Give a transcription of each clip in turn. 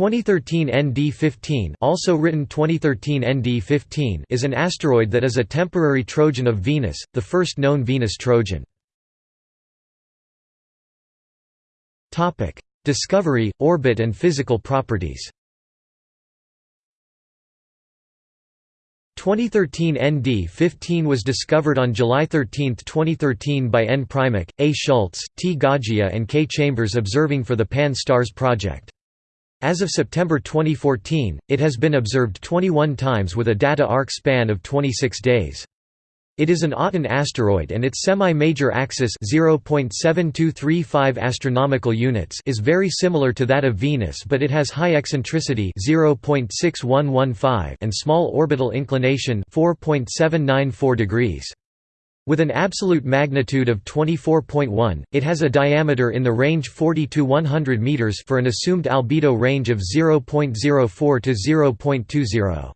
2013 ND15 also written 2013 ND15 is an asteroid that is a temporary Trojan of Venus, the first known Venus Trojan. Discovery, orbit and physical properties 2013 ND15 was discovered on July 13, 2013 by N. Primak, A. Schultz, T. Goggia and K. Chambers observing for the Pan-STARRS project. As of September 2014, it has been observed 21 times with a data arc span of 26 days. It is an Aten asteroid and its semi-major axis 0.7235 astronomical units is very similar to that of Venus but it has high eccentricity 0.6115 and small orbital inclination 4.794 degrees. With an absolute magnitude of 24.1, it has a diameter in the range 40 to 100 meters for an assumed albedo range of 0.04 to 0.20.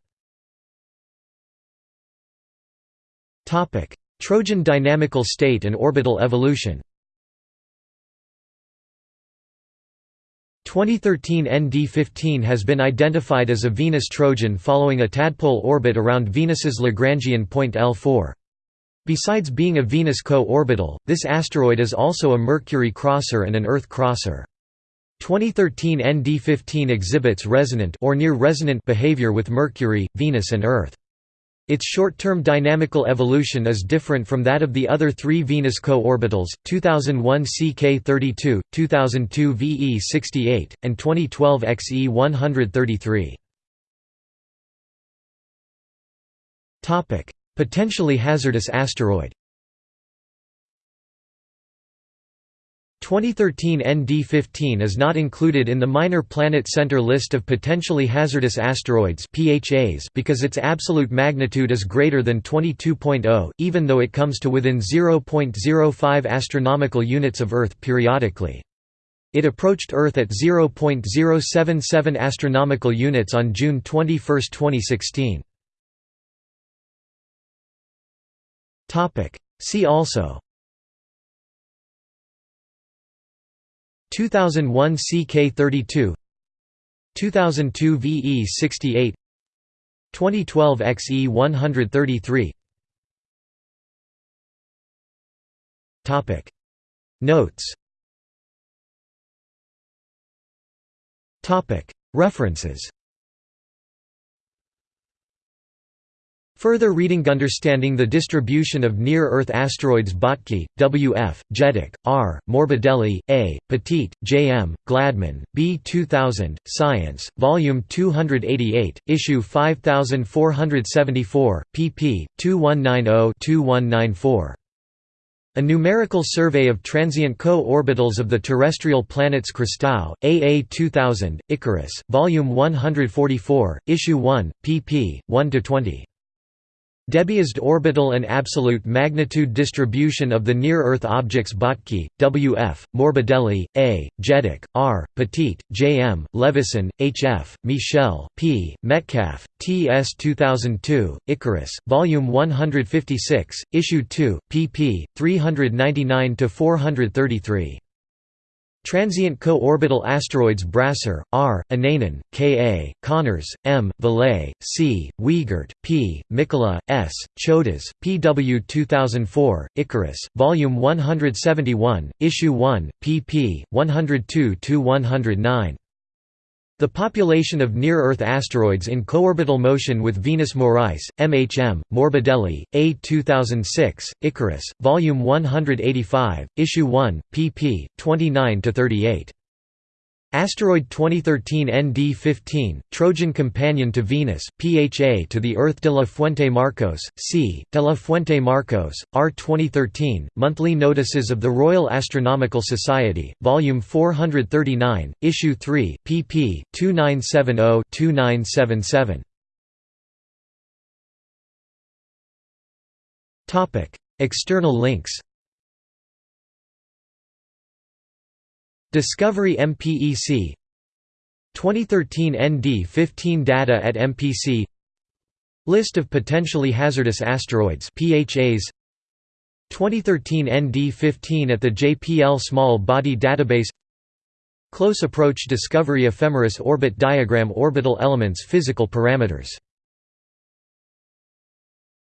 Topic: Trojan dynamical state and orbital evolution. 2013 ND15 has been identified as a Venus Trojan following a tadpole orbit around Venus's Lagrangian point L4. Besides being a Venus co-orbital, this asteroid is also a Mercury crosser and an Earth crosser. 2013 ND15 exhibits resonant or near resonant behavior with Mercury, Venus and Earth. Its short-term dynamical evolution is different from that of the other three Venus co-orbitals, 2001 CK32, 2002 VE68, and 2012 XE133. Potentially hazardous asteroid 2013 ND15 is not included in the Minor Planet Center list of potentially hazardous asteroids PHAs because its absolute magnitude is greater than 22.0, even though it comes to within 0.05 astronomical units of Earth periodically. It approached Earth at 0.077 astronomical units on June 21, 2016. See also. 2001 CK32 2002 VE68 2012 XE133 Topic. Notes. Topic. References Further reading Understanding the distribution of near-Earth asteroids Bottke, W. F., Jedicke, R., Morbidelli, A., Petit, J. M., Gladman, B. 2000, Science, Volume 288, Issue 5474, pp. 2190-2194. A numerical survey of transient co-orbitals of the terrestrial planets Christou, AA 2000, Icarus, Volume 144, Issue 1, pp. 1–20. Debiased orbital and absolute magnitude distribution of the near-Earth objects Bottke, W. F., Morbidelli, A., Jedicke, R., Petit, J. M., Levison, H. F., Michel, P., Metcalf, T. S. 2002, Icarus, Volume 156, Issue 2, pp. 399–433. Transient co-orbital asteroids Brasser, R., Innanen, K. A., Connors, M., Veillet, C., Wiegert, P., Mikkola, S., Chodas, P. W. 2004, Icarus, Volume 171, Issue 1, pp. 102–109. The population of near-Earth asteroids in coorbital motion with Venus Morais, MHM, Morbidelli, A. 2006, Icarus, Volume 185, Issue 1, pp. 29–38. Asteroid 2013 ND15, Trojan companion to Venus, PHA to the Earth de la Fuente Marcos, C. de la Fuente Marcos, R. 2013, Monthly Notices of the Royal Astronomical Society, Volume 439, Issue 3, pp. 2970–2977. External links Discovery MPEC 2013 ND15 data at MPC List of potentially hazardous asteroids PHAs 2013 ND15 at the JPL Small Body Database. Close Approach Discovery Ephemeris Orbit Diagram Orbital elements Physical parameters